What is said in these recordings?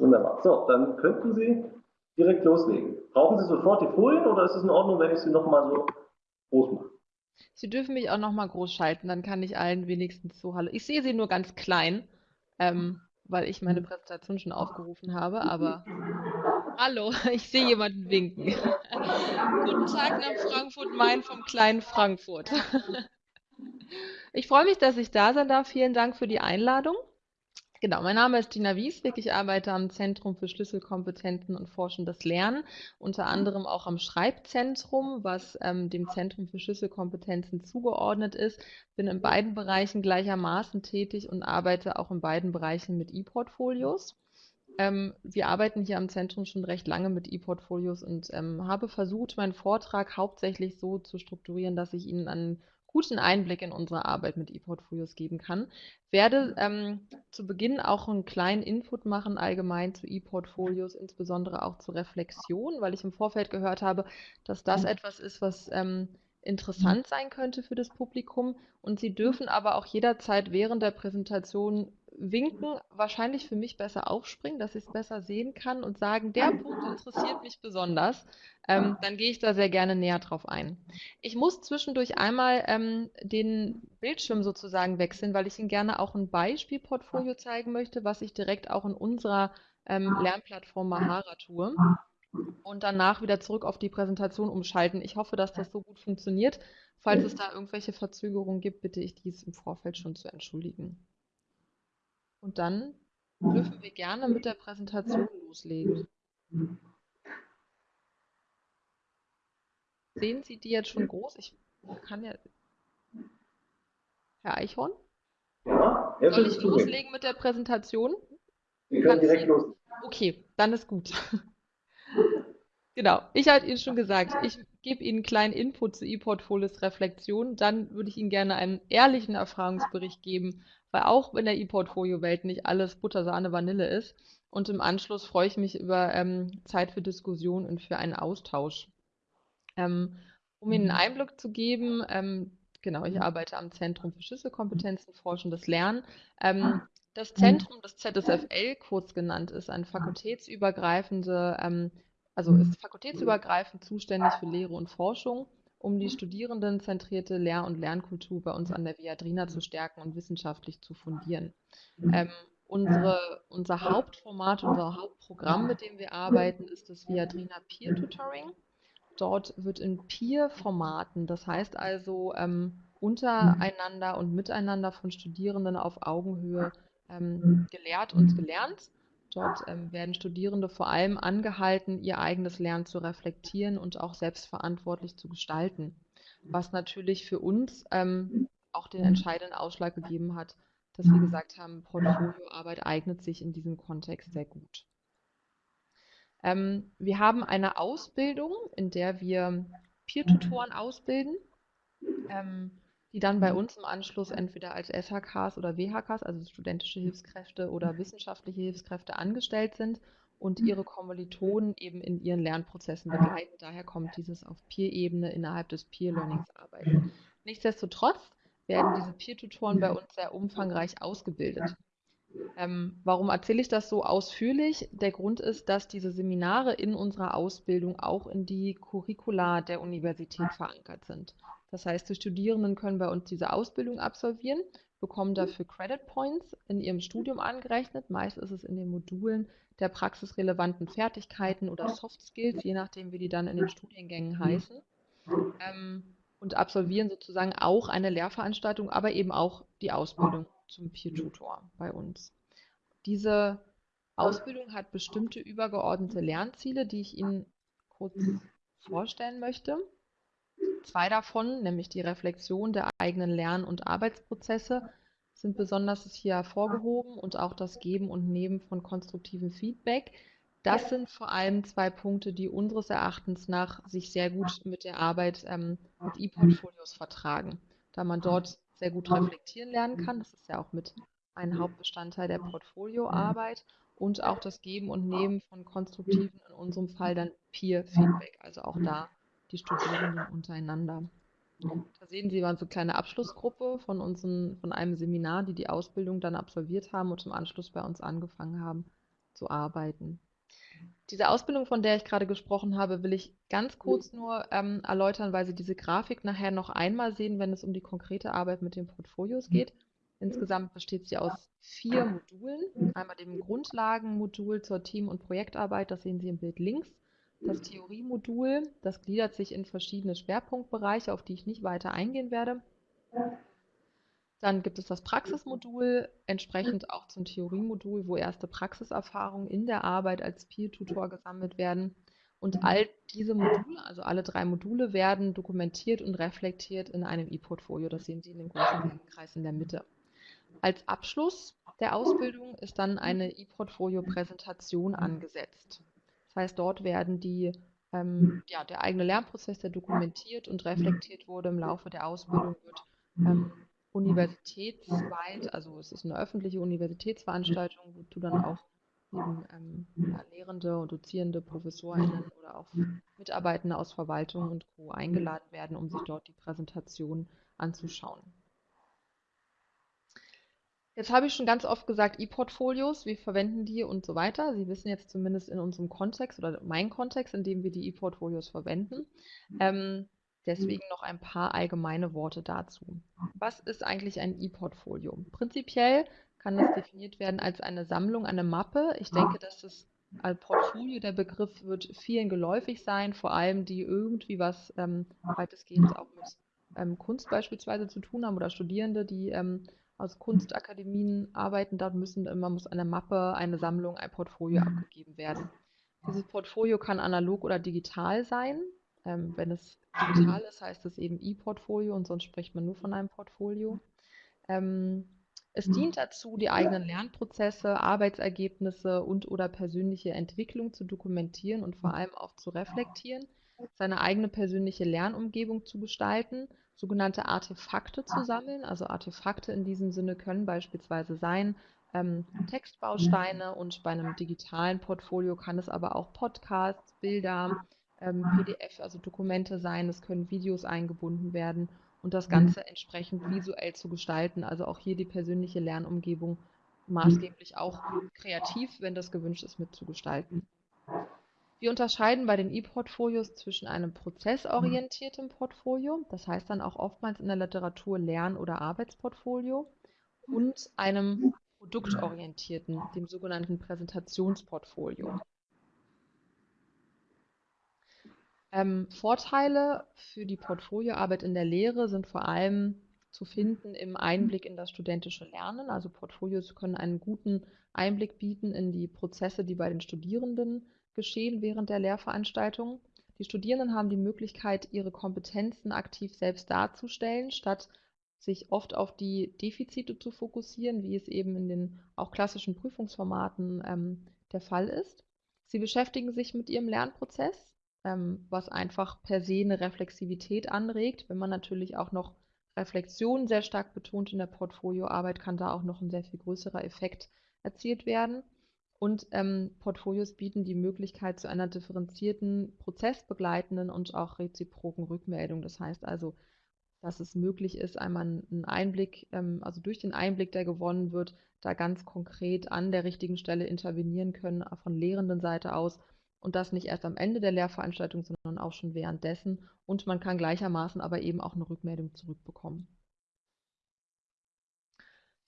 wunderbar. So, dann könnten Sie direkt loslegen. Brauchen Sie sofort die Folien oder ist es in Ordnung, wenn ich sie nochmal so groß mache? Sie dürfen mich auch nochmal groß schalten, dann kann ich allen wenigstens so Hallo. Ich sehe Sie nur ganz klein, ähm, weil ich meine Präsentation schon aufgerufen habe, aber Hallo, ich sehe jemanden winken. Guten Tag nach Frankfurt Main vom kleinen Frankfurt. Ich freue mich, dass ich da sein darf. Vielen Dank für die Einladung. Genau, mein Name ist Dina Wieswig. Ich arbeite am Zentrum für Schlüsselkompetenzen und forschendes Lernen, unter anderem auch am Schreibzentrum, was ähm, dem Zentrum für Schlüsselkompetenzen zugeordnet ist. Bin in beiden Bereichen gleichermaßen tätig und arbeite auch in beiden Bereichen mit E-Portfolios. Ähm, wir arbeiten hier am Zentrum schon recht lange mit E-Portfolios und ähm, habe versucht, meinen Vortrag hauptsächlich so zu strukturieren, dass ich Ihnen an guten Einblick in unsere Arbeit mit E-Portfolios geben kann. Werde ähm, zu Beginn auch einen kleinen Input machen, allgemein zu E-Portfolios, insbesondere auch zur Reflexion, weil ich im Vorfeld gehört habe, dass das etwas ist, was ähm, interessant sein könnte für das Publikum. Und Sie dürfen aber auch jederzeit während der Präsentation winken, wahrscheinlich für mich besser aufspringen, dass ich es besser sehen kann und sagen, der Punkt interessiert mich besonders. Ähm, dann gehe ich da sehr gerne näher drauf ein. Ich muss zwischendurch einmal ähm, den Bildschirm sozusagen wechseln, weil ich Ihnen gerne auch ein Beispielportfolio zeigen möchte, was ich direkt auch in unserer ähm, Lernplattform Mahara tue und danach wieder zurück auf die Präsentation umschalten. Ich hoffe, dass das so gut funktioniert. Falls es da irgendwelche Verzögerungen gibt, bitte ich dies im Vorfeld schon zu entschuldigen. Und dann dürfen wir gerne mit der Präsentation loslegen. Sehen Sie die jetzt schon groß? Ich kann ja. Herr Eichhorn? Ja, jetzt Soll ich loslegen mit der Präsentation? Wir können direkt loslegen. Okay, dann ist gut. Genau, ich hatte Ihnen schon gesagt, ich gebe Ihnen einen kleinen Input zu ePortfolios Reflexion. Dann würde ich Ihnen gerne einen ehrlichen Erfahrungsbericht geben, weil auch in der ePortfolio-Welt nicht alles Butter, Sahne, Vanille ist. Und im Anschluss freue ich mich über ähm, Zeit für Diskussion und für einen Austausch. Ähm, um Ihnen einen mhm. Einblick zu geben, ähm, genau, ich arbeite am Zentrum für Schlüsselkompetenzen, Forschendes Lernen. Ähm, das Zentrum, das ZSFL kurz genannt, ist ein fakultätsübergreifende, ähm, also ist fakultätsübergreifend zuständig für Lehre und Forschung um die studierendenzentrierte Lehr- und Lernkultur bei uns an der Viadrina zu stärken und wissenschaftlich zu fundieren. Ähm, unsere, unser Hauptformat, unser Hauptprogramm, mit dem wir arbeiten, ist das Viadrina Peer Tutoring. Dort wird in Peer-Formaten, das heißt also ähm, untereinander und miteinander von Studierenden auf Augenhöhe ähm, gelehrt und gelernt. Dort ähm, werden Studierende vor allem angehalten, ihr eigenes Lernen zu reflektieren und auch selbstverantwortlich zu gestalten, was natürlich für uns ähm, auch den entscheidenden Ausschlag gegeben hat, dass wir gesagt haben, Portfolioarbeit eignet sich in diesem Kontext sehr gut. Ähm, wir haben eine Ausbildung, in der wir Peer-Tutoren ausbilden. Ähm, die dann bei mhm. uns im Anschluss entweder als SHKs oder WHKs, also studentische Hilfskräfte oder wissenschaftliche Hilfskräfte angestellt sind und ihre Kommilitonen eben in ihren Lernprozessen begleiten. Daher kommt dieses auf Peer-Ebene innerhalb des Peer-Learnings arbeiten. Nichtsdestotrotz werden diese Peer-Tutoren bei uns sehr umfangreich ausgebildet. Ähm, warum erzähle ich das so ausführlich? Der Grund ist, dass diese Seminare in unserer Ausbildung auch in die Curricula der Universität verankert sind. Das heißt, die Studierenden können bei uns diese Ausbildung absolvieren, bekommen dafür Credit Points in ihrem Studium angerechnet. Meist ist es in den Modulen der praxisrelevanten Fertigkeiten oder Soft Skills, je nachdem, wie die dann in den Studiengängen heißen. Ähm, und absolvieren sozusagen auch eine Lehrveranstaltung, aber eben auch die Ausbildung zum Peer-Tutor bei uns. Diese Ausbildung hat bestimmte übergeordnete Lernziele, die ich Ihnen kurz vorstellen möchte. Zwei davon, nämlich die Reflexion der eigenen Lern- und Arbeitsprozesse, sind besonders hier hervorgehoben und auch das Geben und Nehmen von konstruktivem Feedback. Das sind vor allem zwei Punkte, die unseres Erachtens nach sich sehr gut mit der Arbeit ähm, mit E-Portfolios vertragen, da man dort sehr gut reflektieren lernen kann. Das ist ja auch mit ein Hauptbestandteil der Portfolioarbeit und auch das Geben und Nehmen von konstruktiven, in unserem Fall dann Peer-Feedback, also auch da die Studierenden untereinander. Da sehen Sie, waren so eine kleine Abschlussgruppe von, unseren, von einem Seminar, die die Ausbildung dann absolviert haben und im Anschluss bei uns angefangen haben zu arbeiten. Diese Ausbildung, von der ich gerade gesprochen habe, will ich ganz kurz nur ähm, erläutern, weil Sie diese Grafik nachher noch einmal sehen, wenn es um die konkrete Arbeit mit den Portfolios geht. Insgesamt besteht sie aus vier Modulen. Einmal dem Grundlagenmodul zur Team- und Projektarbeit, das sehen Sie im Bild links. Das Theoriemodul, das gliedert sich in verschiedene Schwerpunktbereiche, auf die ich nicht weiter eingehen werde. Dann gibt es das Praxismodul, entsprechend auch zum Theoriemodul, wo erste Praxiserfahrungen in der Arbeit als Peer-Tutor gesammelt werden. Und all diese Module, also alle drei Module, werden dokumentiert und reflektiert in einem E-Portfolio. Das sehen Sie in dem großen Kreis in der Mitte. Als Abschluss der Ausbildung ist dann eine E-Portfolio-Präsentation angesetzt. Das heißt, dort werden die, ähm, ja, der eigene Lernprozess, der dokumentiert und reflektiert wurde im Laufe der Ausbildung, wird ähm, universitätsweit, also es ist eine öffentliche Universitätsveranstaltung, wozu dann auch eben ähm, ja, Lehrende und Dozierende, ProfessorInnen oder auch Mitarbeitende aus Verwaltung und Co. eingeladen werden, um sich dort die Präsentation anzuschauen. Jetzt habe ich schon ganz oft gesagt, E-Portfolios, wir verwenden die und so weiter. Sie wissen jetzt zumindest in unserem Kontext oder mein Kontext, in dem wir die E-Portfolios verwenden. Ähm, Deswegen noch ein paar allgemeine Worte dazu. Was ist eigentlich ein E-Portfolio? Prinzipiell kann das definiert werden als eine Sammlung, eine Mappe. Ich denke, dass es als Portfolio, der Begriff wird vielen geläufig sein, vor allem die irgendwie was ähm, weitestgehend auch mit ähm, Kunst beispielsweise zu tun haben oder Studierende, die ähm, aus Kunstakademien arbeiten. Dort müssen immer muss eine Mappe, eine Sammlung, ein Portfolio abgegeben werden. Dieses Portfolio kann analog oder digital sein. Ähm, wenn es digital ist, heißt es eben E-Portfolio und sonst spricht man nur von einem Portfolio. Ähm, es dient dazu, die eigenen Lernprozesse, Arbeitsergebnisse und oder persönliche Entwicklung zu dokumentieren und vor allem auch zu reflektieren, seine eigene persönliche Lernumgebung zu gestalten, sogenannte Artefakte zu sammeln. Also Artefakte in diesem Sinne können beispielsweise sein ähm, Textbausteine und bei einem digitalen Portfolio kann es aber auch Podcasts, Bilder, ähm, PDF, also Dokumente sein, es können Videos eingebunden werden und das Ganze entsprechend visuell zu gestalten. Also auch hier die persönliche Lernumgebung maßgeblich auch kreativ, wenn das gewünscht ist, mitzugestalten. Wir unterscheiden bei den E-Portfolios zwischen einem prozessorientierten Portfolio, das heißt dann auch oftmals in der Literatur Lern- oder Arbeitsportfolio, und einem produktorientierten, dem sogenannten Präsentationsportfolio. Ähm, Vorteile für die Portfolioarbeit in der Lehre sind vor allem zu finden im Einblick in das studentische Lernen. Also Portfolios können einen guten Einblick bieten in die Prozesse, die bei den Studierenden geschehen während der Lehrveranstaltung. Die Studierenden haben die Möglichkeit, ihre Kompetenzen aktiv selbst darzustellen, statt sich oft auf die Defizite zu fokussieren, wie es eben in den auch klassischen Prüfungsformaten ähm, der Fall ist. Sie beschäftigen sich mit ihrem Lernprozess ähm, was einfach per se eine Reflexivität anregt. Wenn man natürlich auch noch Reflexion sehr stark betont in der Portfolioarbeit, kann da auch noch ein sehr viel größerer Effekt erzielt werden. Und ähm, Portfolios bieten die Möglichkeit zu einer differenzierten, prozessbegleitenden und auch reziproken Rückmeldung. Das heißt also, dass es möglich ist, einmal einen Einblick, ähm, also durch den Einblick, der gewonnen wird, da ganz konkret an der richtigen Stelle intervenieren können, von lehrenden Seite aus und das nicht erst am Ende der Lehrveranstaltung, sondern auch schon währenddessen. Und man kann gleichermaßen aber eben auch eine Rückmeldung zurückbekommen.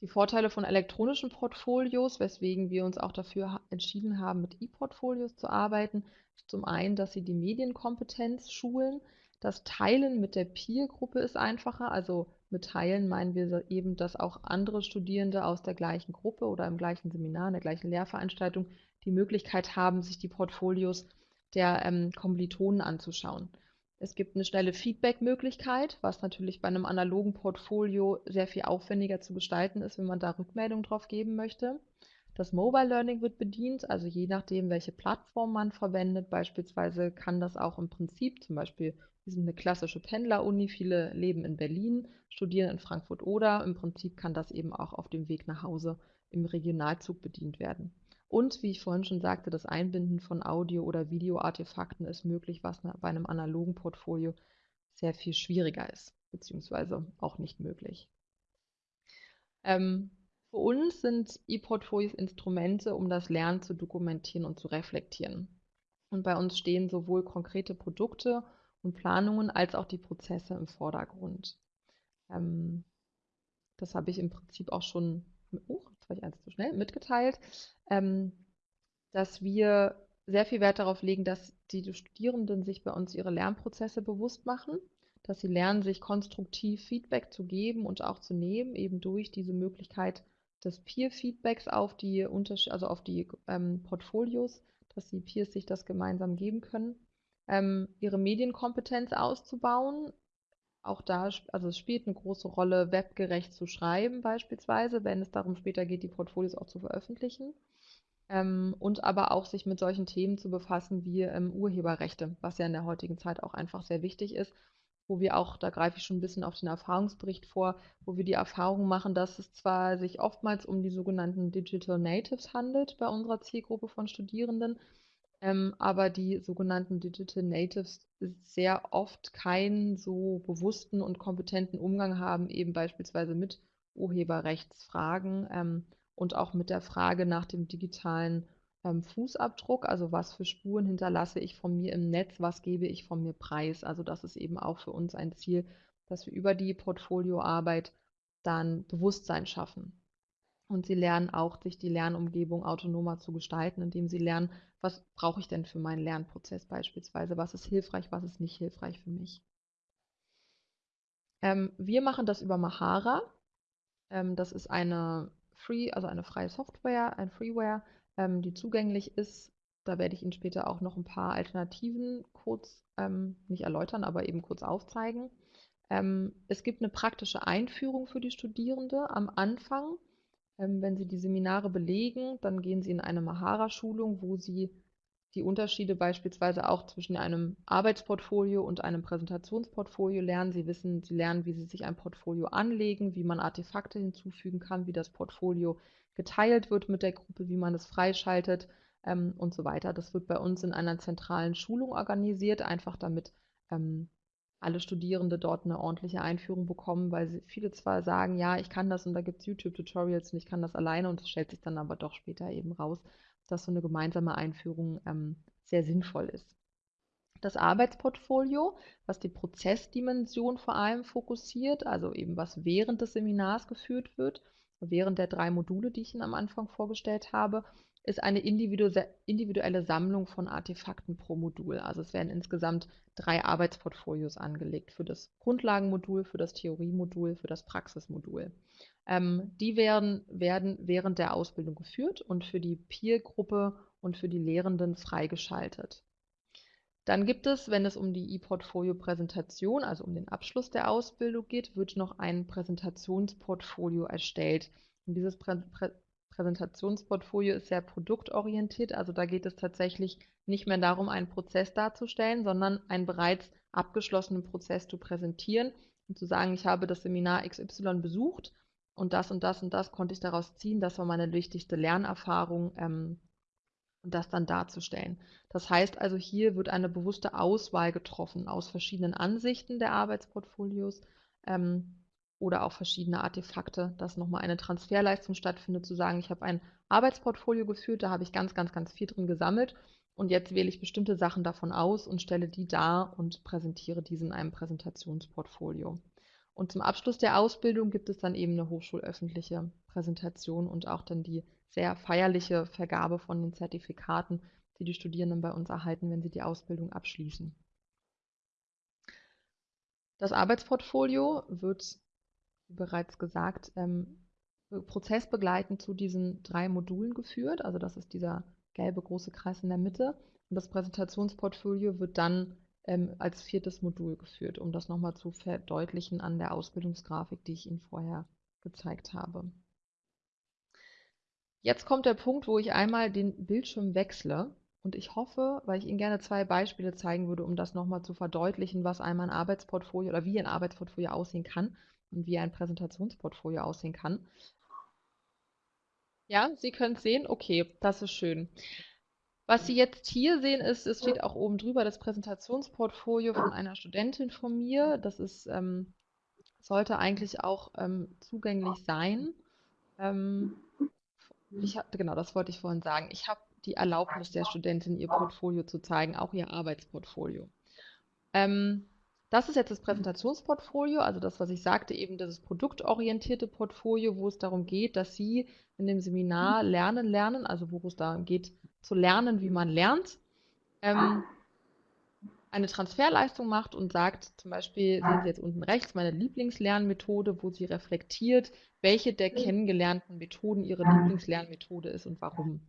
Die Vorteile von elektronischen Portfolios, weswegen wir uns auch dafür entschieden haben, mit E-Portfolios zu arbeiten, zum einen, dass sie die Medienkompetenz schulen. Das Teilen mit der Peer-Gruppe ist einfacher. Also mit Teilen meinen wir eben, dass auch andere Studierende aus der gleichen Gruppe oder im gleichen Seminar, in der gleichen Lehrveranstaltung die Möglichkeit haben, sich die Portfolios der ähm, Kommilitonen anzuschauen. Es gibt eine schnelle Feedback-Möglichkeit, was natürlich bei einem analogen Portfolio sehr viel aufwendiger zu gestalten ist, wenn man da Rückmeldung drauf geben möchte. Das Mobile Learning wird bedient, also je nachdem, welche Plattform man verwendet. Beispielsweise kann das auch im Prinzip, zum Beispiel, wir sind eine klassische Pendler-Uni, viele leben in Berlin, studieren in Frankfurt oder im Prinzip kann das eben auch auf dem Weg nach Hause im Regionalzug bedient werden. Und wie ich vorhin schon sagte, das Einbinden von Audio- oder Videoartefakten ist möglich, was bei einem analogen Portfolio sehr viel schwieriger ist, beziehungsweise auch nicht möglich. Ähm, Für uns sind E-Portfolios Instrumente, um das Lernen zu dokumentieren und zu reflektieren. Und bei uns stehen sowohl konkrete Produkte und Planungen als auch die Prozesse im Vordergrund. Ähm, das habe ich im Prinzip auch schon, oh, jetzt war ich eins zu schnell, mitgeteilt, ähm, dass wir sehr viel Wert darauf legen, dass die Studierenden sich bei uns ihre Lernprozesse bewusst machen, dass sie lernen, sich konstruktiv Feedback zu geben und auch zu nehmen, eben durch diese Möglichkeit des Peer-Feedbacks auf die, also auf die ähm, Portfolios, dass die Peers sich das gemeinsam geben können, ähm, ihre Medienkompetenz auszubauen. Auch da, also es spielt eine große Rolle, webgerecht zu schreiben beispielsweise, wenn es darum später geht, die Portfolios auch zu veröffentlichen. Ähm, und aber auch sich mit solchen Themen zu befassen wie ähm, Urheberrechte, was ja in der heutigen Zeit auch einfach sehr wichtig ist wo wir auch, da greife ich schon ein bisschen auf den Erfahrungsbericht vor, wo wir die Erfahrung machen, dass es zwar sich oftmals um die sogenannten Digital Natives handelt bei unserer Zielgruppe von Studierenden, ähm, aber die sogenannten Digital Natives sehr oft keinen so bewussten und kompetenten Umgang haben, eben beispielsweise mit Urheberrechtsfragen ähm, und auch mit der Frage nach dem digitalen ähm, Fußabdruck, also was für Spuren hinterlasse ich von mir im Netz, was gebe ich von mir preis. Also das ist eben auch für uns ein Ziel, dass wir über die Portfolioarbeit dann Bewusstsein schaffen. Und sie lernen auch, sich die Lernumgebung autonomer zu gestalten, indem sie lernen, was brauche ich denn für meinen Lernprozess beispielsweise, was ist hilfreich, was ist nicht hilfreich für mich. Ähm, wir machen das über Mahara. Ähm, das ist eine Free, also eine freie Software, ein Freeware, ähm, die zugänglich ist. Da werde ich Ihnen später auch noch ein paar Alternativen kurz, ähm, nicht erläutern, aber eben kurz aufzeigen. Ähm, es gibt eine praktische Einführung für die Studierende am Anfang. Ähm, wenn Sie die Seminare belegen, dann gehen Sie in eine Mahara-Schulung, wo Sie die Unterschiede beispielsweise auch zwischen einem Arbeitsportfolio und einem Präsentationsportfolio lernen. Sie wissen, Sie lernen, wie Sie sich ein Portfolio anlegen, wie man Artefakte hinzufügen kann, wie das Portfolio geteilt wird mit der Gruppe, wie man es freischaltet ähm, und so weiter. Das wird bei uns in einer zentralen Schulung organisiert, einfach damit ähm, alle Studierende dort eine ordentliche Einführung bekommen, weil viele zwar sagen, ja, ich kann das und da gibt es YouTube-Tutorials und ich kann das alleine und es stellt sich dann aber doch später eben raus, dass so eine gemeinsame Einführung ähm, sehr sinnvoll ist. Das Arbeitsportfolio, was die Prozessdimension vor allem fokussiert, also eben was während des Seminars geführt wird, während der drei Module, die ich Ihnen am Anfang vorgestellt habe, ist eine individuelle Sammlung von Artefakten pro Modul. Also es werden insgesamt drei Arbeitsportfolios angelegt für das Grundlagenmodul, für das Theoriemodul, für das Praxismodul. Ähm, die werden, werden während der Ausbildung geführt und für die Peer-Gruppe und für die Lehrenden freigeschaltet. Dann gibt es, wenn es um die E-Portfolio-Präsentation, also um den Abschluss der Ausbildung geht, wird noch ein Präsentationsportfolio erstellt. Und dieses Prä Prä Präsentationsportfolio ist sehr produktorientiert, also da geht es tatsächlich nicht mehr darum, einen Prozess darzustellen, sondern einen bereits abgeschlossenen Prozess zu präsentieren und zu sagen, ich habe das Seminar XY besucht und das und das und das konnte ich daraus ziehen, das war meine wichtigste Lernerfahrung ähm, und das dann darzustellen. Das heißt also, hier wird eine bewusste Auswahl getroffen aus verschiedenen Ansichten der Arbeitsportfolios. Ähm, oder auch verschiedene Artefakte, dass nochmal eine Transferleistung stattfindet, zu sagen, ich habe ein Arbeitsportfolio geführt, da habe ich ganz, ganz, ganz viel drin gesammelt und jetzt wähle ich bestimmte Sachen davon aus und stelle die dar und präsentiere diese in einem Präsentationsportfolio. Und zum Abschluss der Ausbildung gibt es dann eben eine hochschulöffentliche Präsentation und auch dann die sehr feierliche Vergabe von den Zertifikaten, die die Studierenden bei uns erhalten, wenn sie die Ausbildung abschließen. Das Arbeitsportfolio wird, wie bereits gesagt, ähm, prozessbegleitend zu diesen drei Modulen geführt. Also das ist dieser gelbe große Kreis in der Mitte. Und das Präsentationsportfolio wird dann ähm, als viertes Modul geführt, um das nochmal zu verdeutlichen an der Ausbildungsgrafik, die ich Ihnen vorher gezeigt habe. Jetzt kommt der Punkt, wo ich einmal den Bildschirm wechsle und ich hoffe, weil ich Ihnen gerne zwei Beispiele zeigen würde, um das nochmal zu verdeutlichen, was einmal ein Arbeitsportfolio oder wie ein Arbeitsportfolio aussehen kann und wie ein Präsentationsportfolio aussehen kann. Ja, Sie können es sehen. Okay, das ist schön. Was Sie jetzt hier sehen, ist, es steht auch oben drüber das Präsentationsportfolio von einer Studentin von mir. Das ist, ähm, sollte eigentlich auch ähm, zugänglich sein. ähm, ich hab, genau, das wollte ich vorhin sagen. Ich habe die Erlaubnis der Studentin, ihr Portfolio zu zeigen, auch ihr Arbeitsportfolio. Ähm, das ist jetzt das Präsentationsportfolio, also das, was ich sagte, eben das produktorientierte Portfolio, wo es darum geht, dass Sie in dem Seminar lernen, lernen, also wo es darum geht, zu lernen, wie man lernt, ähm, eine Transferleistung macht und sagt, zum Beispiel sehen Sie jetzt unten rechts meine Lieblingslernmethode, wo sie reflektiert, welche der kennengelernten Methoden Ihre Lieblingslernmethode ist und warum.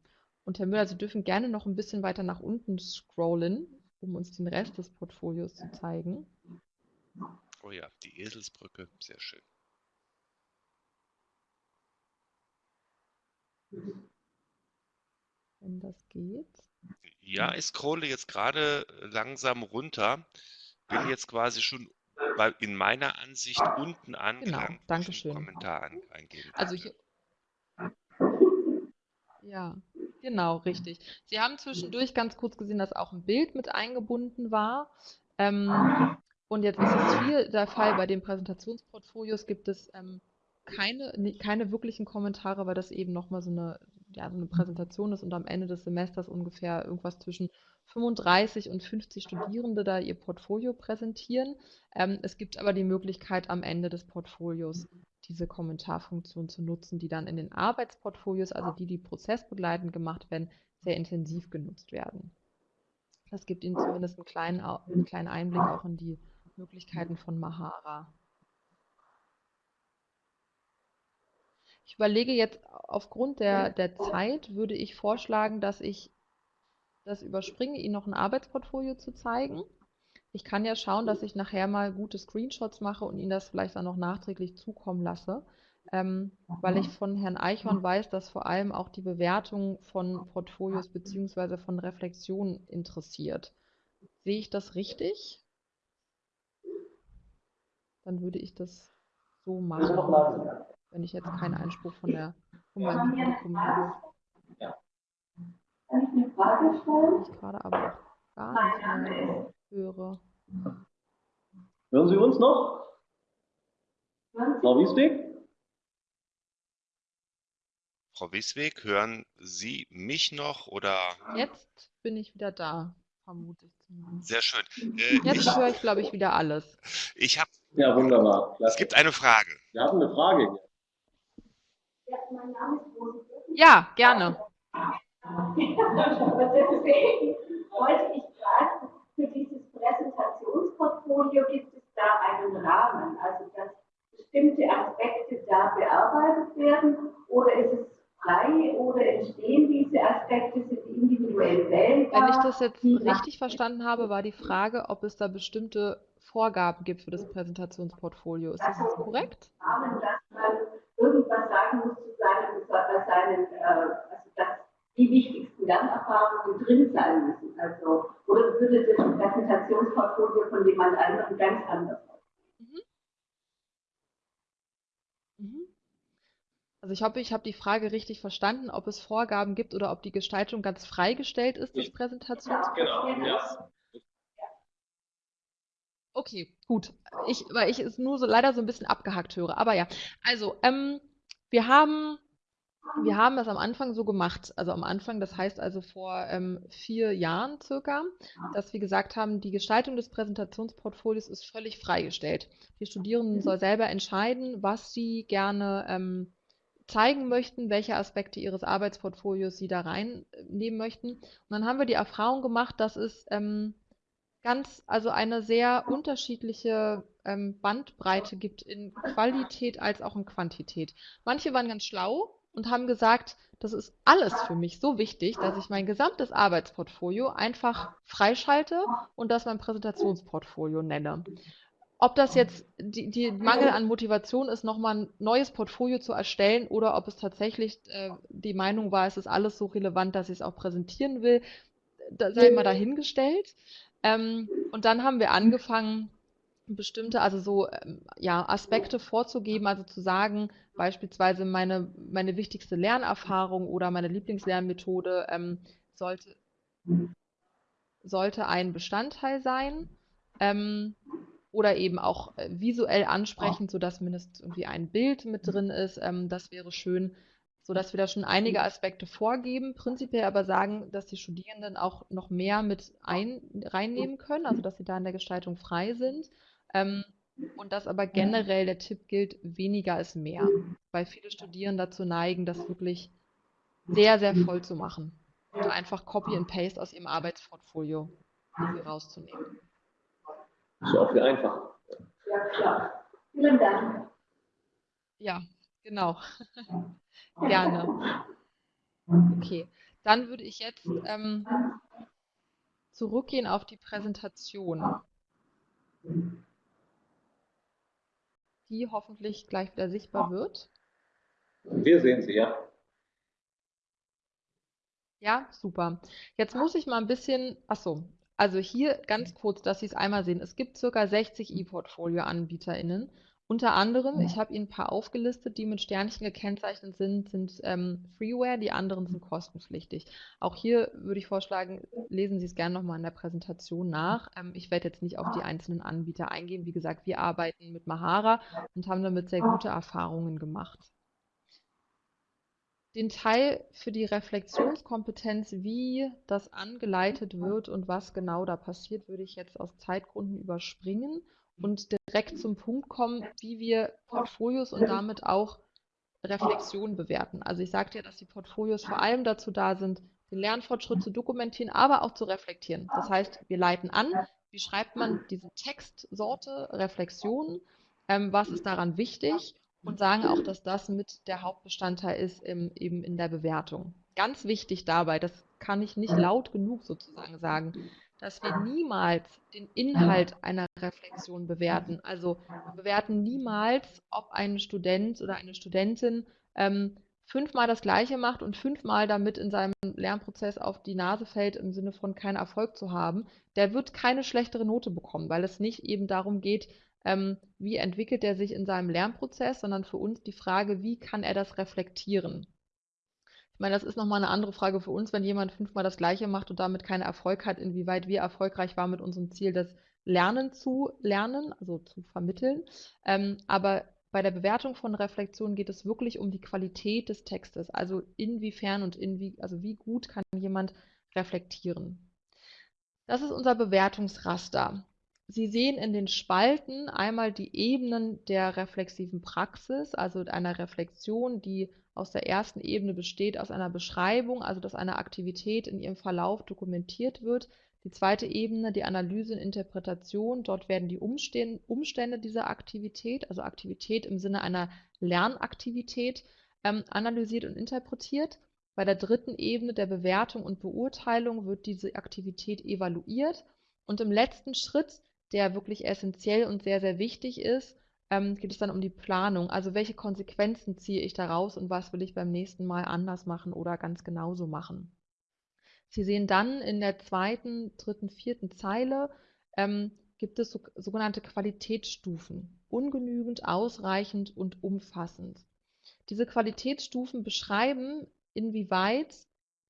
Und Herr Müller, Sie dürfen gerne noch ein bisschen weiter nach unten scrollen, um uns den Rest des Portfolios zu zeigen. Oh ja, die Eselsbrücke, sehr schön. Wenn das geht. Ja, ich scrolle jetzt gerade langsam runter. Bin jetzt quasi schon bei, in meiner Ansicht unten angelangt. Genau, danke schön. Kommentar an, eingeben. Also hier. Ja, genau, richtig. Sie haben zwischendurch ganz kurz gesehen, dass auch ein Bild mit eingebunden war. Ähm, und jetzt ist es hier der Fall, bei den Präsentationsportfolios gibt es ähm, keine, keine wirklichen Kommentare, weil das eben nochmal so eine, ja, so eine Präsentation ist und am Ende des Semesters ungefähr irgendwas zwischen 35 und 50 Studierende da ihr Portfolio präsentieren. Ähm, es gibt aber die Möglichkeit, am Ende des Portfolios diese Kommentarfunktion zu nutzen, die dann in den Arbeitsportfolios, also die, die prozessbegleitend gemacht werden, sehr intensiv genutzt werden. Das gibt Ihnen zumindest einen kleinen, einen kleinen Einblick auch in die Möglichkeiten von Mahara. Ich überlege jetzt, aufgrund der, der Zeit würde ich vorschlagen, dass ich das überspringe, Ihnen noch ein Arbeitsportfolio zu zeigen. Ich kann ja schauen, dass ich nachher mal gute Screenshots mache und Ihnen das vielleicht dann noch nachträglich zukommen lasse, ähm, weil ich von Herrn Eichhorn weiß, dass vor allem auch die Bewertung von Portfolios bzw. von Reflexionen interessiert. Sehe ich das richtig? Dann würde ich das so machen, wenn ich jetzt keinen Einspruch von, der, von meinem Publikum habe. Kann ich eine Frage stellen? Ich gerade aber auch gar nicht mehr höre. Hören Sie uns noch? Frau Wiesweg? Frau Wiesweg, hören Sie mich noch oder? Jetzt bin ich wieder da, vermute ich zumindest. Sehr schön. Äh, Jetzt ich höre ich, glaube ich, wieder alles. ich habe, Ja, wunderbar. es Klasse. gibt eine Frage. Wir haben eine Frage. Ja, mein Name ist Rosi. Ja, gerne. Deswegen wollte ich fragen, für dieses Präsentationsportfolio gibt es da einen Rahmen, also dass bestimmte Aspekte da bearbeitet werden oder ist es frei oder entstehen diese Aspekte, sind die individuell wählbar? Wenn ich das jetzt richtig verstanden habe, war die Frage, ob es da bestimmte Vorgaben gibt für das Präsentationsportfolio. Ist das jetzt korrekt? Rahmen, dass man irgendwas sagen muss zu seinen äh, also dass die wichtigsten Lernerfahrungen drin sein müssen. Also, oder würde das Präsentationsportfolio von jemand anderem ganz anders aussehen? Mhm. Also ich hoffe, ich habe die Frage richtig verstanden, ob es Vorgaben gibt oder ob die Gestaltung ganz freigestellt ist des Präsentationsportfolios. ja. Okay, gut. Ich, weil ich es nur so leider so ein bisschen abgehackt höre. Aber ja, also ähm, wir haben wir haben das am Anfang so gemacht. Also am Anfang, das heißt also vor ähm, vier Jahren circa, dass wir gesagt haben, die Gestaltung des Präsentationsportfolios ist völlig freigestellt. Die Studierenden soll selber entscheiden, was sie gerne ähm, zeigen möchten, welche Aspekte ihres Arbeitsportfolios sie da reinnehmen möchten. Und dann haben wir die Erfahrung gemacht, dass es ähm, ganz, also eine sehr unterschiedliche ähm, Bandbreite gibt in Qualität als auch in Quantität. Manche waren ganz schlau und haben gesagt, das ist alles für mich so wichtig, dass ich mein gesamtes Arbeitsportfolio einfach freischalte und das mein Präsentationsportfolio nenne. Ob das jetzt die, die Mangel an Motivation ist, nochmal ein neues Portfolio zu erstellen oder ob es tatsächlich äh, die Meinung war, es ist alles so relevant, dass ich es auch präsentieren will, da sei mal dahingestellt. Ähm, und dann haben wir angefangen, bestimmte, also so ähm, ja, Aspekte vorzugeben, also zu sagen, beispielsweise meine, meine wichtigste Lernerfahrung oder meine Lieblingslernmethode ähm, sollte, sollte ein Bestandteil sein. Ähm, oder eben auch äh, visuell ansprechend, sodass mindestens irgendwie ein Bild mit drin ist. Ähm, das wäre schön, sodass wir da schon einige Aspekte vorgeben, prinzipiell aber sagen, dass die Studierenden auch noch mehr mit ein, reinnehmen können, also dass sie da in der Gestaltung frei sind. Ähm, und dass aber generell der Tipp gilt, weniger ist mehr, weil viele Studierende dazu neigen, das wirklich sehr, sehr voll zu machen und einfach Copy and Paste aus ihrem Arbeitsportfolio rauszunehmen. Ist ja auch viel einfacher. Ja, klar. Vielen Dank. Ja, genau. Gerne. Okay, dann würde ich jetzt ähm, zurückgehen auf die Präsentation, die hoffentlich gleich wieder sichtbar wird. Wir sehen sie, ja. Ja, super. Jetzt muss ich mal ein bisschen, ach so, also hier ganz kurz, dass Sie es einmal sehen. Es gibt circa 60 E-Portfolio-AnbieterInnen. Unter anderem, ich habe Ihnen ein paar aufgelistet, die mit Sternchen gekennzeichnet sind, sind ähm, Freeware, die anderen sind kostenpflichtig. Auch hier würde ich vorschlagen, lesen Sie es gerne nochmal in der Präsentation nach. Ähm, ich werde jetzt nicht auf die einzelnen Anbieter eingehen. Wie gesagt, wir arbeiten mit Mahara und haben damit sehr gute Erfahrungen gemacht. Den Teil für die Reflexionskompetenz, wie das angeleitet wird und was genau da passiert, würde ich jetzt aus Zeitgründen überspringen und direkt zum Punkt kommen, wie wir Portfolios und damit auch Reflexion bewerten. Also ich sagte ja, dass die Portfolios vor allem dazu da sind, den Lernfortschritt zu dokumentieren, aber auch zu reflektieren. Das heißt, wir leiten an, wie schreibt man diese Textsorte, Reflexion, ähm, was ist daran wichtig und sagen auch, dass das mit der Hauptbestandteil ist im, eben in der Bewertung. Ganz wichtig dabei, das kann ich nicht laut genug sozusagen sagen, dass wir niemals den Inhalt einer Reflexion bewerten. Also wir bewerten niemals, ob ein Student oder eine Studentin ähm, fünfmal das Gleiche macht und fünfmal damit in seinem Lernprozess auf die Nase fällt, im Sinne von keinen Erfolg zu haben, der wird keine schlechtere Note bekommen, weil es nicht eben darum geht, ähm, wie entwickelt er sich in seinem Lernprozess, sondern für uns die Frage, wie kann er das reflektieren? Meine, das ist nochmal eine andere Frage für uns, wenn jemand fünfmal das Gleiche macht und damit keinen Erfolg hat, inwieweit wir erfolgreich waren mit unserem Ziel, das Lernen zu lernen, also zu vermitteln. Ähm, aber bei der Bewertung von Reflexionen geht es wirklich um die Qualität des Textes, also inwiefern und inwie, also wie gut kann jemand reflektieren. Das ist unser Bewertungsraster. Sie sehen in den Spalten einmal die Ebenen der reflexiven Praxis, also einer Reflexion, die aus der ersten Ebene besteht aus einer Beschreibung, also dass eine Aktivität in ihrem Verlauf dokumentiert wird. Die zweite Ebene, die Analyse und Interpretation, dort werden die Umstände dieser Aktivität, also Aktivität im Sinne einer Lernaktivität, ähm, analysiert und interpretiert. Bei der dritten Ebene der Bewertung und Beurteilung wird diese Aktivität evaluiert. Und im letzten Schritt der wirklich essentiell und sehr, sehr wichtig ist, ähm, geht es dann um die Planung. Also welche Konsequenzen ziehe ich daraus und was will ich beim nächsten Mal anders machen oder ganz genauso machen. Sie sehen dann in der zweiten, dritten, vierten Zeile ähm, gibt es so, sogenannte Qualitätsstufen. Ungenügend, ausreichend und umfassend. Diese Qualitätsstufen beschreiben, inwieweit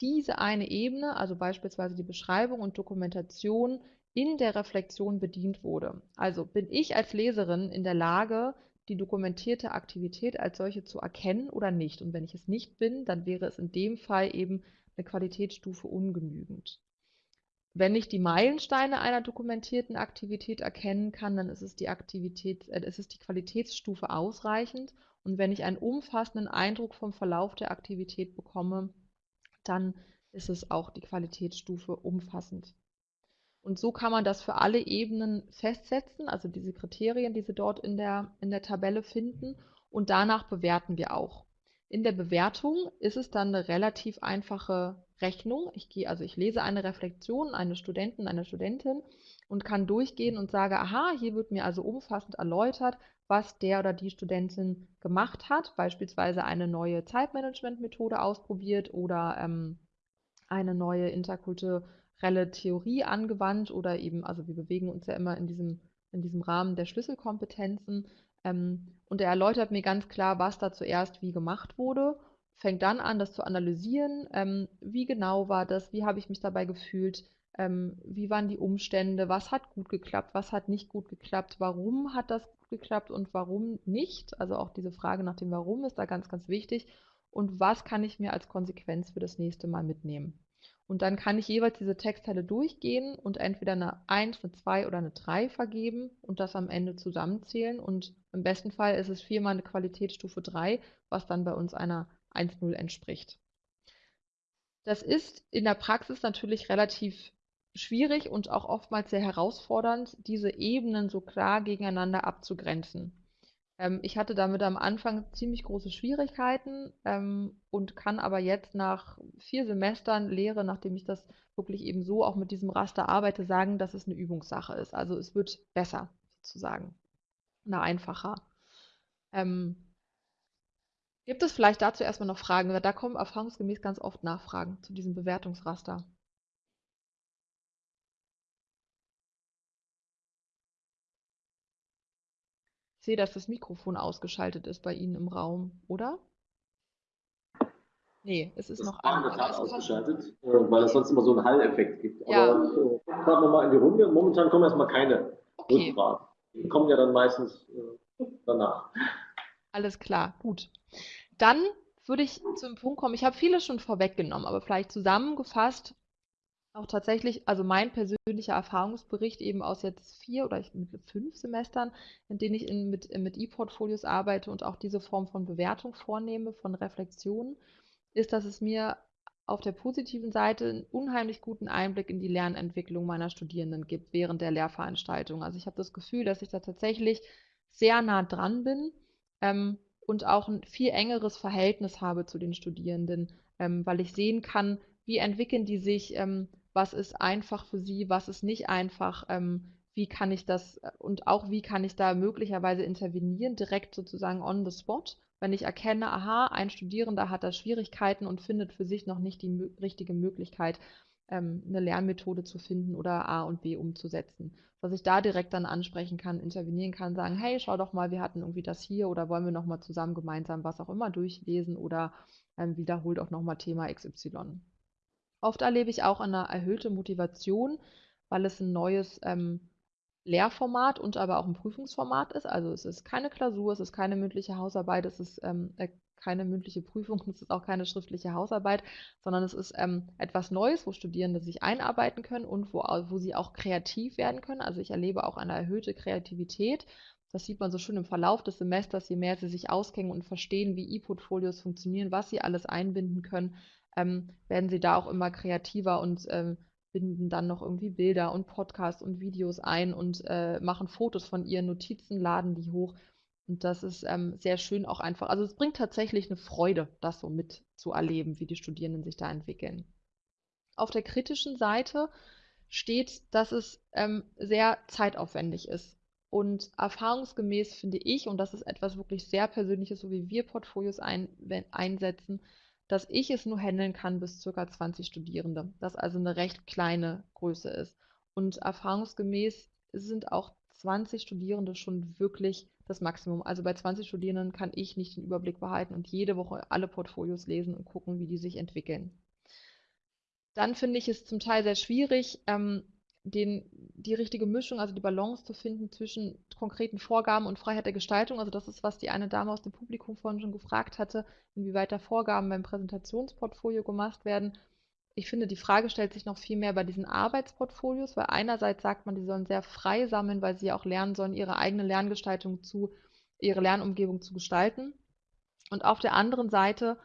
diese eine Ebene, also beispielsweise die Beschreibung und Dokumentation, in der Reflexion bedient wurde. Also bin ich als Leserin in der Lage, die dokumentierte Aktivität als solche zu erkennen oder nicht. Und wenn ich es nicht bin, dann wäre es in dem Fall eben eine Qualitätsstufe ungenügend. Wenn ich die Meilensteine einer dokumentierten Aktivität erkennen kann, dann ist es die Aktivität, äh, ist es die Qualitätsstufe ausreichend. Und wenn ich einen umfassenden Eindruck vom Verlauf der Aktivität bekomme, dann ist es auch die Qualitätsstufe umfassend. Und so kann man das für alle Ebenen festsetzen, also diese Kriterien, die Sie dort in der, in der Tabelle finden. Und danach bewerten wir auch. In der Bewertung ist es dann eine relativ einfache Rechnung. Ich gehe, also ich lese eine Reflexion eines Studenten, einer Studentin und kann durchgehen und sage, aha, hier wird mir also umfassend erläutert, was der oder die Studentin gemacht hat, beispielsweise eine neue Zeitmanagementmethode ausprobiert oder ähm, eine neue interkulturelle generelle Theorie angewandt oder eben, also wir bewegen uns ja immer in diesem, in diesem Rahmen der Schlüsselkompetenzen. Ähm, und er erläutert mir ganz klar, was da zuerst wie gemacht wurde. fängt dann an, das zu analysieren. Ähm, wie genau war das? Wie habe ich mich dabei gefühlt? Ähm, wie waren die Umstände? Was hat gut geklappt? Was hat nicht gut geklappt? Warum hat das gut geklappt und warum nicht? Also auch diese Frage nach dem Warum ist da ganz, ganz wichtig. Und was kann ich mir als Konsequenz für das nächste Mal mitnehmen? Und dann kann ich jeweils diese Textteile durchgehen und entweder eine 1, eine 2 oder eine 3 vergeben und das am Ende zusammenzählen. Und im besten Fall ist es viermal eine Qualitätsstufe 3, was dann bei uns einer 1.0 entspricht. Das ist in der Praxis natürlich relativ schwierig und auch oftmals sehr herausfordernd, diese Ebenen so klar gegeneinander abzugrenzen. Ähm, ich hatte damit am Anfang ziemlich große Schwierigkeiten ähm, und kann aber jetzt nach vier Semestern Lehre, nachdem ich das wirklich eben so auch mit diesem Raster arbeite, sagen, dass es eine Übungssache ist. Also es wird besser sozusagen, oder einfacher. Ähm, gibt es vielleicht dazu erstmal noch Fragen? Da kommen erfahrungsgemäß ganz oft Nachfragen zu diesem Bewertungsraster. Ich sehe, dass das Mikrofon ausgeschaltet ist bei Ihnen im Raum, oder? Nee, es ist das noch an. Das ausgeschaltet, äh, weil es sonst immer so einen Halleffekt gibt. Ja. Aber äh, gerade nochmal in die Runde. Momentan kommen erstmal keine Okay, Rückfragen. Die kommen ja dann meistens äh, danach. alles klar, gut. Dann würde ich zum Punkt kommen. Ich habe vieles schon vorweggenommen, aber vielleicht zusammengefasst auch tatsächlich, also mein persönlicher Erfahrungsbericht eben aus jetzt vier oder ich, fünf Semestern, in denen ich in, mit, mit E-Portfolios arbeite und auch diese Form von Bewertung vornehme, von Reflexion, ist, dass es mir auf der positiven Seite einen unheimlich guten Einblick in die Lernentwicklung meiner Studierenden gibt während der Lehrveranstaltung. Also ich habe das Gefühl, dass ich da tatsächlich sehr nah dran bin ähm, und auch ein viel engeres Verhältnis habe zu den Studierenden, ähm, weil ich sehen kann, wie entwickeln die sich, ähm, was ist einfach für sie, was ist nicht einfach, ähm, wie kann ich das äh, und auch wie kann ich da möglicherweise intervenieren, direkt sozusagen on the spot, wenn ich erkenne, aha, ein Studierender hat da Schwierigkeiten und findet für sich noch nicht die richtige Möglichkeit, ähm, eine Lernmethode zu finden oder A und B umzusetzen. Dass ich da direkt dann ansprechen kann, intervenieren kann, sagen, hey, schau doch mal, wir hatten irgendwie das hier oder wollen wir nochmal zusammen gemeinsam was auch immer durchlesen oder ähm, wiederholt auch nochmal Thema XY. Oft erlebe ich auch eine erhöhte Motivation, weil es ein neues ähm, Lehrformat und aber auch ein Prüfungsformat ist. Also es ist keine Klausur, es ist keine mündliche Hausarbeit, es ist ähm, äh, keine mündliche Prüfung, es ist auch keine schriftliche Hausarbeit, sondern es ist ähm, etwas Neues, wo Studierende sich einarbeiten können und wo, wo sie auch kreativ werden können. Also ich erlebe auch eine erhöhte Kreativität. Das sieht man so schön im Verlauf des Semesters, je mehr sie sich auskennen und verstehen, wie E-Portfolios funktionieren, was sie alles einbinden können, ähm, werden sie da auch immer kreativer und ähm, binden dann noch irgendwie Bilder und Podcasts und Videos ein und äh, machen Fotos von ihren Notizen, laden die hoch. Und das ist ähm, sehr schön auch einfach. Also es bringt tatsächlich eine Freude, das so mitzuerleben, wie die Studierenden sich da entwickeln. Auf der kritischen Seite steht, dass es ähm, sehr zeitaufwendig ist. Und erfahrungsgemäß finde ich, und das ist etwas wirklich sehr Persönliches, so wie wir Portfolios ein, einsetzen, dass ich es nur handeln kann bis ca. 20 Studierende, das also eine recht kleine Größe ist. Und erfahrungsgemäß sind auch 20 Studierende schon wirklich das Maximum. Also bei 20 Studierenden kann ich nicht den Überblick behalten und jede Woche alle Portfolios lesen und gucken, wie die sich entwickeln. Dann finde ich es zum Teil sehr schwierig, ähm, den, die richtige Mischung, also die Balance zu finden zwischen konkreten Vorgaben und Freiheit der Gestaltung. Also das ist, was die eine Dame aus dem Publikum vorhin schon gefragt hatte, inwieweit da Vorgaben beim Präsentationsportfolio gemacht werden. Ich finde, die Frage stellt sich noch viel mehr bei diesen Arbeitsportfolios, weil einerseits sagt man, die sollen sehr frei sammeln, weil sie auch lernen sollen, ihre eigene Lerngestaltung zu, ihre Lernumgebung zu gestalten. Und auf der anderen Seite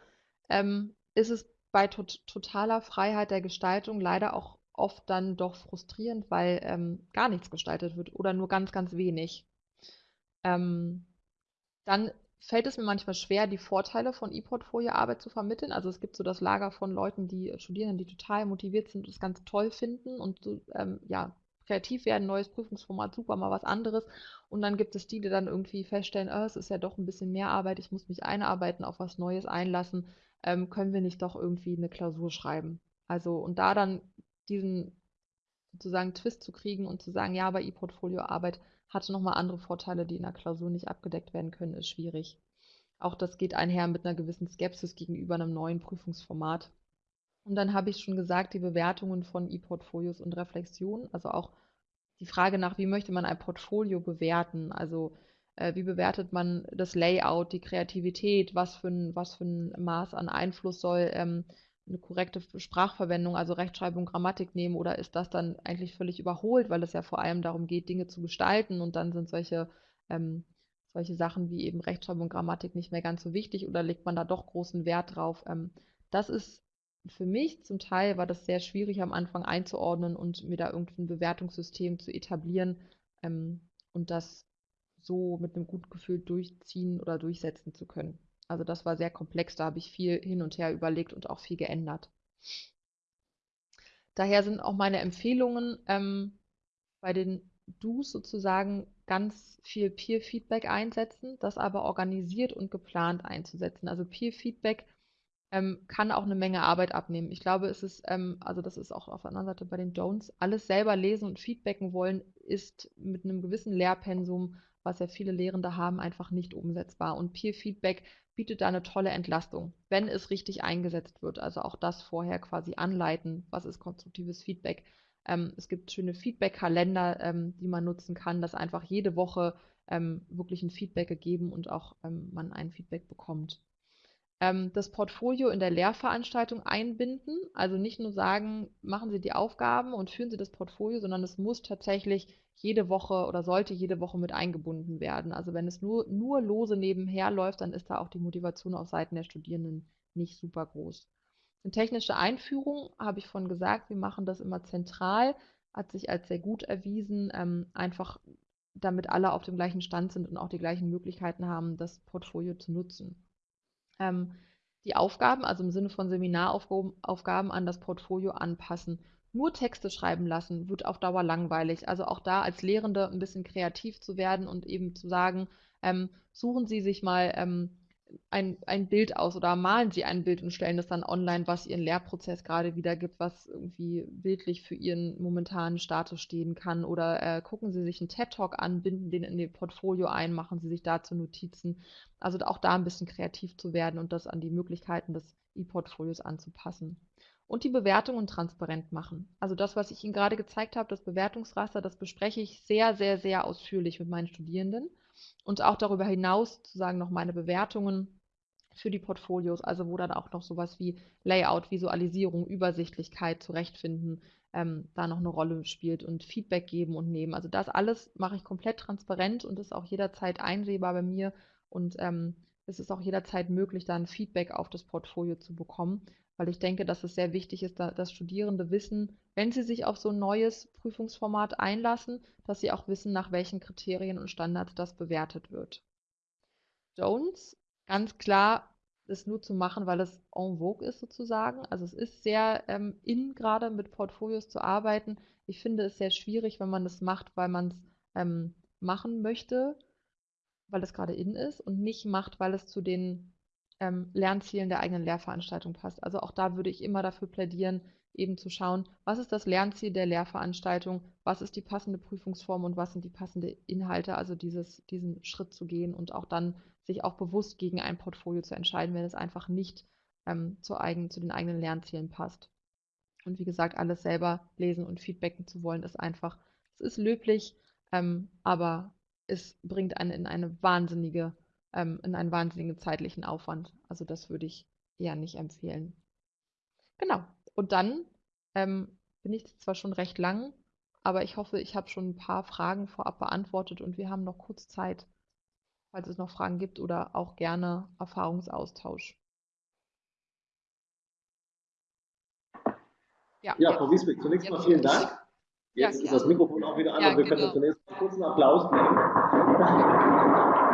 ähm, ist es bei tot totaler Freiheit der Gestaltung leider auch oft dann doch frustrierend, weil ähm, gar nichts gestaltet wird oder nur ganz, ganz wenig. Ähm, dann fällt es mir manchmal schwer, die Vorteile von E-Portfolio-Arbeit zu vermitteln. Also es gibt so das Lager von Leuten, die Studierenden, die total motiviert sind und es ganz toll finden und so, ähm, ja, kreativ werden, neues Prüfungsformat, super, mal was anderes. Und dann gibt es die, die dann irgendwie feststellen, oh, es ist ja doch ein bisschen mehr Arbeit, ich muss mich einarbeiten, auf was Neues einlassen, ähm, können wir nicht doch irgendwie eine Klausur schreiben. Also und da dann diesen sozusagen Twist zu kriegen und zu sagen, ja, aber E-Portfolio-Arbeit hatte nochmal andere Vorteile, die in der Klausur nicht abgedeckt werden können, ist schwierig. auch das geht einher mit einer gewissen Skepsis gegenüber einem neuen Prüfungsformat. Und dann habe ich schon gesagt, die Bewertungen von E-Portfolios und Reflexionen, also auch die Frage nach, wie möchte man ein Portfolio bewerten? Also äh, wie bewertet man das Layout, die Kreativität, was für ein, was für ein Maß an Einfluss soll ähm, eine korrekte Sprachverwendung, also Rechtschreibung, Grammatik nehmen oder ist das dann eigentlich völlig überholt, weil es ja vor allem darum geht, Dinge zu gestalten und dann sind solche, ähm, solche Sachen wie eben Rechtschreibung, Grammatik nicht mehr ganz so wichtig oder legt man da doch großen Wert drauf? Ähm, das ist für mich zum Teil war das sehr schwierig am Anfang einzuordnen und mir da irgendwie ein Bewertungssystem zu etablieren ähm, und das so mit einem guten Gefühl durchziehen oder durchsetzen zu können. Also das war sehr komplex, da habe ich viel hin und her überlegt und auch viel geändert. Daher sind auch meine Empfehlungen ähm, bei den Do's sozusagen ganz viel Peer-Feedback einsetzen, das aber organisiert und geplant einzusetzen. Also Peer-Feedback ähm, kann auch eine Menge Arbeit abnehmen. Ich glaube, es ist, ähm, also das ist auch auf der anderen Seite bei den Don'ts, alles selber lesen und feedbacken wollen, ist mit einem gewissen Lehrpensum, was ja viele Lehrende haben, einfach nicht umsetzbar. Und Peer-Feedback bietet da eine tolle Entlastung, wenn es richtig eingesetzt wird. Also auch das vorher quasi anleiten, was ist konstruktives Feedback. Ähm, es gibt schöne Feedback-Kalender, ähm, die man nutzen kann, dass einfach jede Woche ähm, wirklich ein Feedback gegeben und auch ähm, man ein Feedback bekommt ähm, das Portfolio in der Lehrveranstaltung einbinden. Also nicht nur sagen, machen Sie die Aufgaben und führen Sie das Portfolio, sondern es muss tatsächlich jede Woche oder sollte jede Woche mit eingebunden werden. Also wenn es nur, nur lose nebenher läuft, dann ist da auch die Motivation auf Seiten der Studierenden nicht super groß. Eine technische Einführung habe ich von gesagt, wir machen das immer zentral, hat sich als sehr gut erwiesen, ähm, einfach damit alle auf dem gleichen Stand sind und auch die gleichen Möglichkeiten haben, das Portfolio zu nutzen ähm, die Aufgaben, also im Sinne von Seminaraufgaben an das Portfolio anpassen. Nur Texte schreiben lassen wird auf Dauer langweilig. Also auch da als Lehrende ein bisschen kreativ zu werden und eben zu sagen, ähm, suchen Sie sich mal ähm, ein, ein Bild aus oder malen Sie ein Bild und stellen das dann online, was Ihren Lehrprozess gerade wiedergibt, was irgendwie bildlich für Ihren momentanen Status stehen kann. Oder äh, gucken Sie sich einen TED-Talk an, binden den in Ihr Portfolio ein, machen Sie sich dazu Notizen. Also auch da ein bisschen kreativ zu werden und das an die Möglichkeiten des E-Portfolios anzupassen. Und die Bewertungen transparent machen. Also das, was ich Ihnen gerade gezeigt habe, das Bewertungsraster, das bespreche ich sehr, sehr, sehr ausführlich mit meinen Studierenden und auch darüber hinaus sozusagen noch meine Bewertungen für die Portfolios, also wo dann auch noch sowas wie Layout, Visualisierung, Übersichtlichkeit, Zurechtfinden ähm, da noch eine Rolle spielt und Feedback geben und nehmen. Also das alles mache ich komplett transparent und ist auch jederzeit einsehbar bei mir und ähm, es ist auch jederzeit möglich, dann Feedback auf das Portfolio zu bekommen, weil ich denke, dass es sehr wichtig ist, dass Studierende wissen, wenn sie sich auf so ein neues Prüfungsformat einlassen, dass sie auch wissen, nach welchen Kriterien und Standards das bewertet wird. Jones, ganz klar, ist nur zu machen, weil es en vogue ist sozusagen. Also es ist sehr ähm, in, gerade mit Portfolios zu arbeiten. Ich finde es sehr schwierig, wenn man das macht, weil man es ähm, machen möchte, weil es gerade in ist und nicht macht, weil es zu den ähm, Lernzielen der eigenen Lehrveranstaltung passt. Also auch da würde ich immer dafür plädieren, eben zu schauen, was ist das Lernziel der Lehrveranstaltung, was ist die passende Prüfungsform und was sind die passenden Inhalte, also dieses, diesen Schritt zu gehen und auch dann sich auch bewusst gegen ein Portfolio zu entscheiden, wenn es einfach nicht ähm, zu, eigen, zu den eigenen Lernzielen passt. Und wie gesagt, alles selber lesen und feedbacken zu wollen, ist einfach, es ist löblich, ähm, aber es bringt einen in eine wahnsinnige ähm, in einen wahnsinnigen zeitlichen Aufwand. Also das würde ich eher nicht empfehlen. Genau. Und dann ähm, bin ich zwar schon recht lang, aber ich hoffe, ich habe schon ein paar Fragen vorab beantwortet und wir haben noch kurz Zeit, falls es noch Fragen gibt oder auch gerne Erfahrungsaustausch. Ja, ja Frau Wiesbeck, zunächst mal vielen Dank. Jetzt ja, ist das Mikrofon auch wieder an, ja, wir genau. können zunächst einen kurzen Applaus geben.